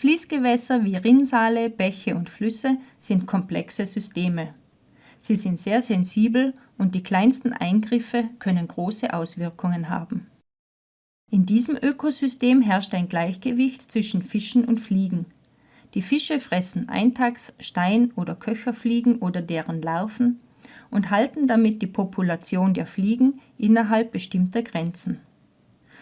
Fließgewässer wie Rinnsale, Bäche und Flüsse sind komplexe Systeme. Sie sind sehr sensibel und die kleinsten Eingriffe können große Auswirkungen haben. In diesem Ökosystem herrscht ein Gleichgewicht zwischen Fischen und Fliegen. Die Fische fressen Eintags-, Stein- oder Köcherfliegen oder deren Larven und halten damit die Population der Fliegen innerhalb bestimmter Grenzen.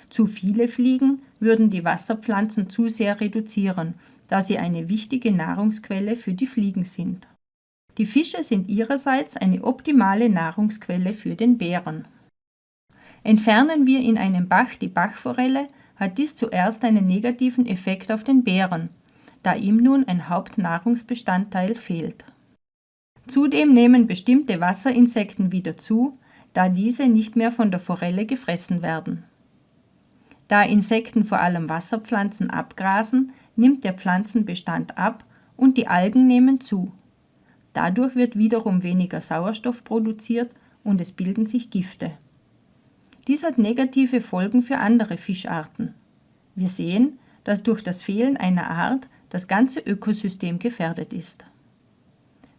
Zu viele Fliegen würden die Wasserpflanzen zu sehr reduzieren, da sie eine wichtige Nahrungsquelle für die Fliegen sind. Die Fische sind ihrerseits eine optimale Nahrungsquelle für den Bären. Entfernen wir in einem Bach die Bachforelle, hat dies zuerst einen negativen Effekt auf den Bären, da ihm nun ein Hauptnahrungsbestandteil fehlt. Zudem nehmen bestimmte Wasserinsekten wieder zu, da diese nicht mehr von der Forelle gefressen werden. Da Insekten vor allem Wasserpflanzen abgrasen, nimmt der Pflanzenbestand ab und die Algen nehmen zu. Dadurch wird wiederum weniger Sauerstoff produziert und es bilden sich Gifte. Dies hat negative Folgen für andere Fischarten. Wir sehen, dass durch das Fehlen einer Art das ganze Ökosystem gefährdet ist.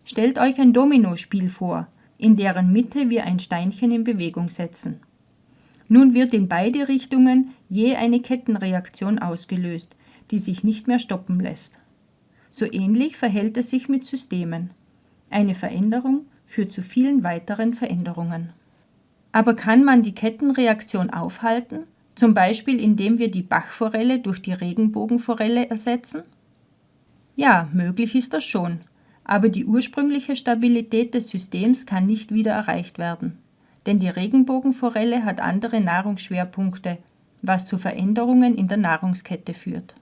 Stellt euch ein Dominospiel vor, in deren Mitte wir ein Steinchen in Bewegung setzen. Nun wird in beide Richtungen je eine Kettenreaktion ausgelöst, die sich nicht mehr stoppen lässt. So ähnlich verhält es sich mit Systemen. Eine Veränderung führt zu vielen weiteren Veränderungen. Aber kann man die Kettenreaktion aufhalten, zum Beispiel indem wir die Bachforelle durch die Regenbogenforelle ersetzen? Ja, möglich ist das schon, aber die ursprüngliche Stabilität des Systems kann nicht wieder erreicht werden denn die Regenbogenforelle hat andere Nahrungsschwerpunkte, was zu Veränderungen in der Nahrungskette führt.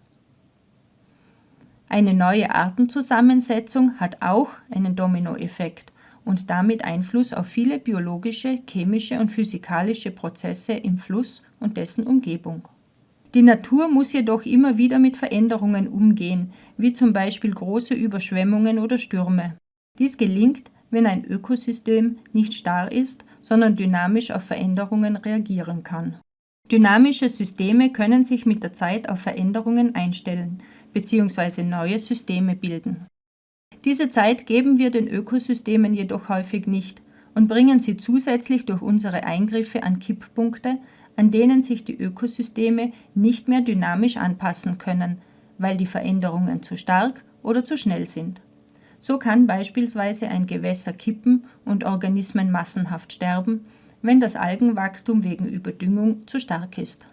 Eine neue Artenzusammensetzung hat auch einen Dominoeffekt und damit Einfluss auf viele biologische, chemische und physikalische Prozesse im Fluss und dessen Umgebung. Die Natur muss jedoch immer wieder mit Veränderungen umgehen, wie zum Beispiel große Überschwemmungen oder Stürme. Dies gelingt, wenn ein Ökosystem nicht starr ist, sondern dynamisch auf Veränderungen reagieren kann. Dynamische Systeme können sich mit der Zeit auf Veränderungen einstellen bzw. neue Systeme bilden. Diese Zeit geben wir den Ökosystemen jedoch häufig nicht und bringen sie zusätzlich durch unsere Eingriffe an Kipppunkte, an denen sich die Ökosysteme nicht mehr dynamisch anpassen können, weil die Veränderungen zu stark oder zu schnell sind. So kann beispielsweise ein Gewässer kippen und Organismen massenhaft sterben, wenn das Algenwachstum wegen Überdüngung zu stark ist